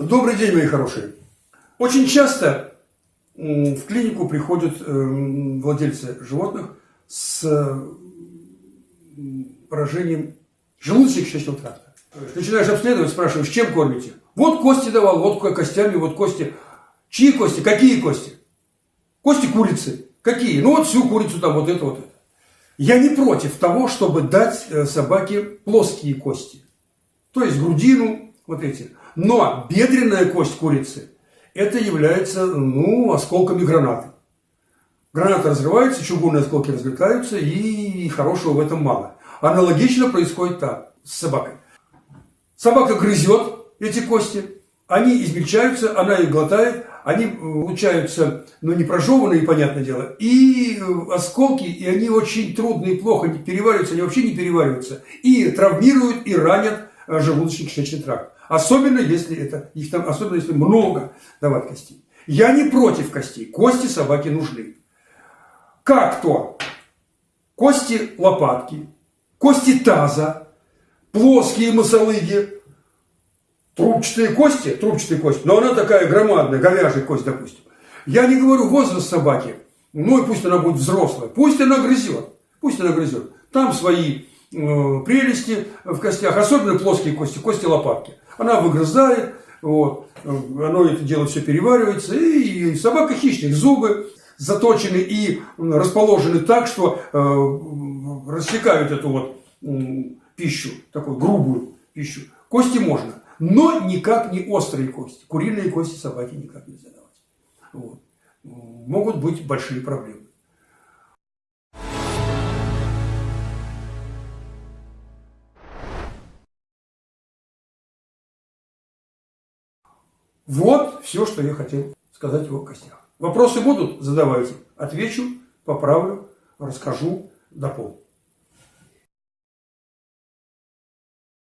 Добрый день, мои хорошие. Очень часто в клинику приходят э, владельцы животных с поражением желудочно-кишечного тракта. Начинаешь обследовать, спрашиваешь, чем кормите? Вот кости давал, вот костями, вот кости. Чьи кости? Какие кости? Кости курицы. Какие? Ну вот всю курицу там, вот это, вот это. Я не против того, чтобы дать э, собаке плоские кости. То есть грудину, вот эти. Но бедренная кость курицы, это является, ну, осколками гранаты. Граната разрывается, чугунные осколки разлетаются, и хорошего в этом мало. Аналогично происходит так с собакой. Собака грызет эти кости, они измельчаются, она их глотает, они получаются, ну, не прожеванные, понятное дело, и э, осколки, и они очень трудно и плохо перевариваются, они вообще не перевариваются, и травмируют, и ранят э, желудочно-кишечный тракт. Особенно если это, их там, особенно если много давать костей. Я не против костей. Кости собаке нужны. Как то? Кости лопатки, кости таза, плоские мосолыги, трубчатые кости, трубчатые кости, но она такая громадная, говяжья кость, допустим. Я не говорю возраст собаки, ну и пусть она будет взрослая, пусть она грызет, пусть она грызет. Там свои прелести в костях, особенно плоские кости, кости лопатки. Она выгрызает, вот, оно это дело все переваривается, и собака хищник, зубы заточены и расположены так, что э, рассекают эту вот э, пищу, такую грубую пищу. Кости можно, но никак не острые кости. Куриные кости собаки никак нельзя давать. Вот. Могут быть большие проблемы. Вот все, что я хотел сказать о костях. Вопросы будут? Задавайте. Отвечу, поправлю, расскажу, дополню.